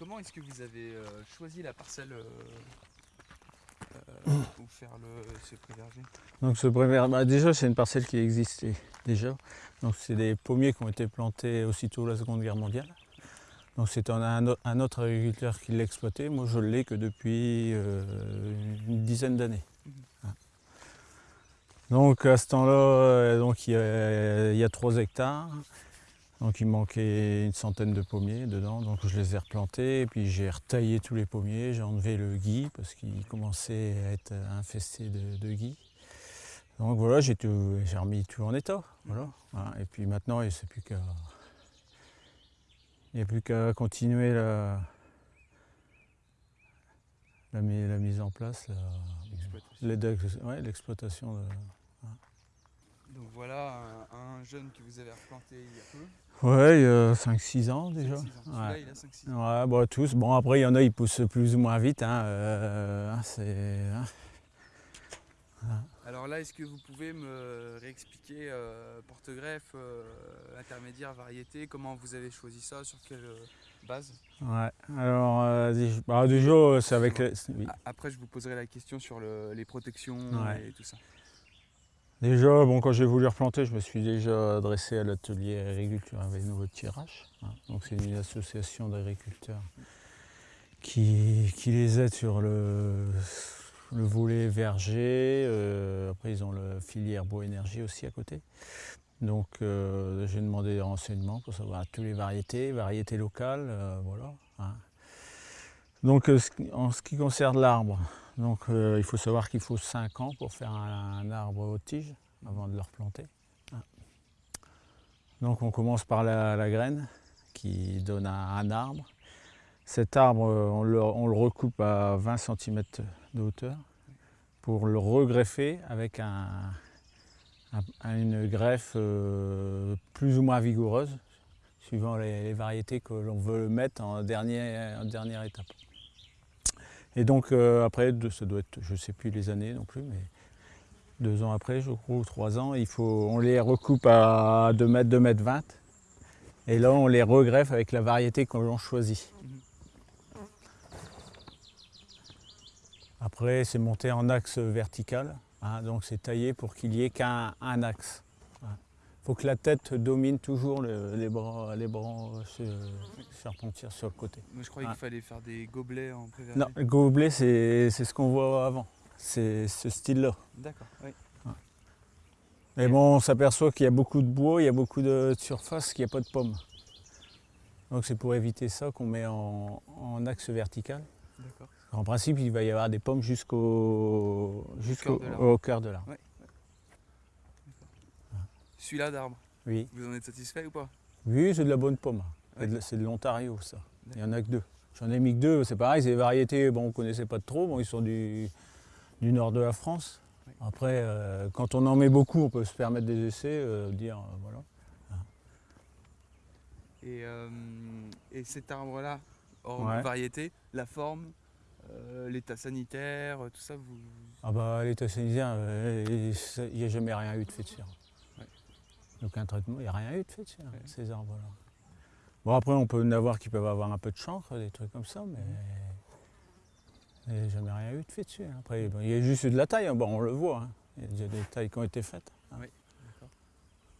comment est-ce que vous avez euh, choisi la parcelle euh, euh, pour faire le, ce pré-verger? Donc ce premier, bah, déjà c'est une parcelle qui existait déjà. Donc c'est des pommiers qui ont été plantés aussitôt la Seconde Guerre mondiale. Donc c'est un, un au- un autre agriculteur qui l'exploitait. Moi je l'ai que depuis euh, une dizaine d'années. Mhm. Hein. Donc à ce temps-là, donc il y, a, il y a 3 hectares. Donc il manquait une centaine de pommiers dedans, donc je les ai replantés, et puis j'ai retaillé tous les pommiers, j'ai enlevé le gui parce qu'il commençait à être infesté de, de gui. Donc voilà, j'ai remis tout en état. Voilà. Voilà. Et puis maintenant, il n'y a plus qu'à il n'y a plus qu'à continuer la, la, mi- la mise en place, ouais, l'exploitation. de- Donc voilà un, un jeune que vous avez replanté il y a peu. Ouais, il y a 5-6 ans déjà. 5-6 ans. Ouais. il a 5-6 ans. Ouais, bah, tous. Bon, après, il y en a, ils poussent plus ou moins vite. Hein, euh, hein, c'est, hein. Alors là, est-ce que vous pouvez me réexpliquer euh, porte-greffe, euh, intermédiaire, variété? Comment vous avez choisi ça? Sur quelle euh, base? Ouais. Alors, euh, bah, déjà, euh, c'est avec. les- oui. A- Après, je vous poserai la question sur le- les protections Ouais. et tout ça. Déjà, bon, quand j'ai voulu replanter, je me suis déjà adressé à l'atelier agriculture avec nouveau tirage. hein. Donc, c'est une association d'agriculteurs qui, qui les aide sur le, le volet verger. euh, après, ils ont la filière bois-énergie aussi à côté. Donc, euh, j'ai demandé des renseignements pour savoir toutes les variétés, variétés locales, euh, voilà. hein. Donc, en ce qui concerne l'arbre, donc, euh, il faut savoir qu'il faut 5 ans pour faire un, arbre haute tige avant de le replanter. hein. Donc, on commence par la, graine qui donne un, arbre. Cet arbre, euh, on le, recoupe à 20 cm de hauteur pour le regreffer avec un- un- une greffe euh, plus ou moins vigoureuse, suivant les, variétés que l'on veut mettre en dernière étape. Et donc euh, après, ça doit être, je ne sais plus les années non plus, mais deux ans après, je crois, trois ans, il faut, on les recoupe à 2 mètres, 2 mètres 20. Et là, on les regreffe avec la variété que l'on choisit. Après, c'est monté en axe vertical, hein, donc c'est taillé pour qu'il n'y ait qu'un un axe. Il faut que la tête domine toujours le- les bras, les bras serpentir sur le côté. Moi, je croyais Ah. qu'il fallait faire des gobelets en pré-verger. Non, le gobelet, c'est ce qu'on voit avant. C'est ce style-là. D'accord, oui. Mais bon, on s'aperçoit qu'il y a beaucoup de bois, il y a beaucoup de surface, qu'il n'y a pas de pommes. Donc c'est pour éviter ça qu'on met en, en axe vertical. D'accord. En principe, il va y avoir des pommes jusqu'au jusqu'au cœur de l'arbre. au cœur de l'arbre. Celui-là d'arbre, Oui, vous en êtes satisfait ou pas? Oui c'est de la bonne pomme. C'est de- Ouais. C'est de l'Ontario, ça. Il n'y en a que deux. J'en ai mis que deux, c'est pareil, c'est des variétés, bon, on ne connaissait pas trop, bon, ils sont du, du nord de la France. Ouais. Après, euh, quand on en met beaucoup, on peut se permettre des essais, euh, dire, euh, voilà. Et, et cet arbre-là, hors Ouais. variété, la forme, l'état sanitaire, tout ça, vous... Ah bah l'état sanitaire, il n'y a jamais rien eu de fait dessus. Ouais. Donc un traitement, il n'y a rien eu de fait dessus, hein, Ouais. ces arbres-là. Bon après on peut en avoir qui peuvent avoir un peu de chancre, des trucs comme ça, mais il n'y a jamais rien eu de fait dessus. hein. Après bon, il y a juste eu de la taille, hein. bon, on le voit, hein. il y a déjà des tailles qui ont été faites.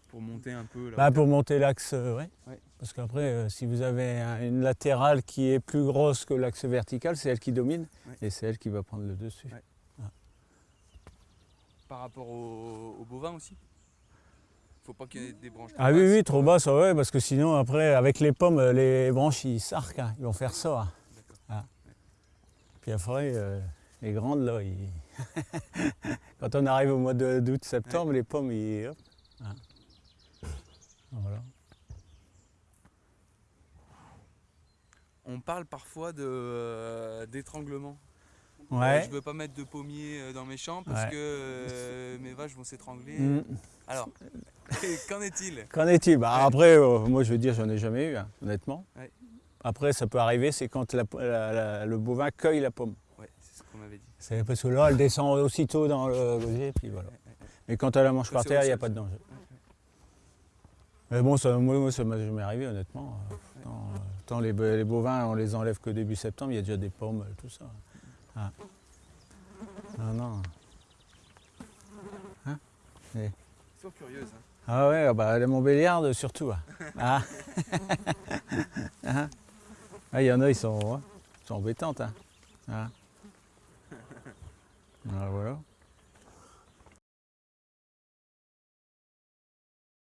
pour monter un peu là. Bah, pour monter l'axe, euh. Ouais. Parce qu'après, euh, si vous avez un- une latérale qui est plus grosse que l'axe vertical, c'est elle qui domine Ouais. et c'est elle qui va prendre le dessus. Ouais. Par rapport au bovin aussi? Faut pas qu'il y ait des branches. Ah trop oui, basses. oui, trop bas, ça ouais, parce que sinon, après, avec les pommes, euh, les branches, ils s'arquent, hein, ils vont faire ça. hein. Ah. Puis après, euh, les grandes, là, ils- quand on arrive au mois d'août, septembre, les pommes, ils... hop, hein. Voilà. On parle parfois euh, d'étranglement. Ouais. Je veux pas mettre de pommier euh, dans mes champs parce Ouais. que euh, mes vaches vont s'étrangler. Mm. Alors, qu'en est-il? Qu'en est-il? Bah, Ouais. Après, euh, moi je veux dire, j'en ai jamais eu, hein, honnêtement. Ouais. Après, ça peut arriver, c'est quand la- la- la- le bovin cueille la pomme. Ouais, c'est ce qu'on m'avait dit. C'est parce que là, elle descend aussitôt dans le gosier, puis voilà. Mais quand elle la mange par terre, il n'y a pas de danger. Mais bon, ça, moi, ça m'est jamais arrivé, honnêtement. Tant, euh, tant les, bo- les bovins, on les enlève que début septembre, il y a déjà des pommes, tout ça. Ah. Non, non. Hein? Ils sont curieuses. hein. Ah ouais, ah bah, les Montbéliardes surtout. ah. Ah. Ah. Ah, il y en a, ils sont, ouais, ils sont embêtantes. Hein. Ah. Ah, voilà.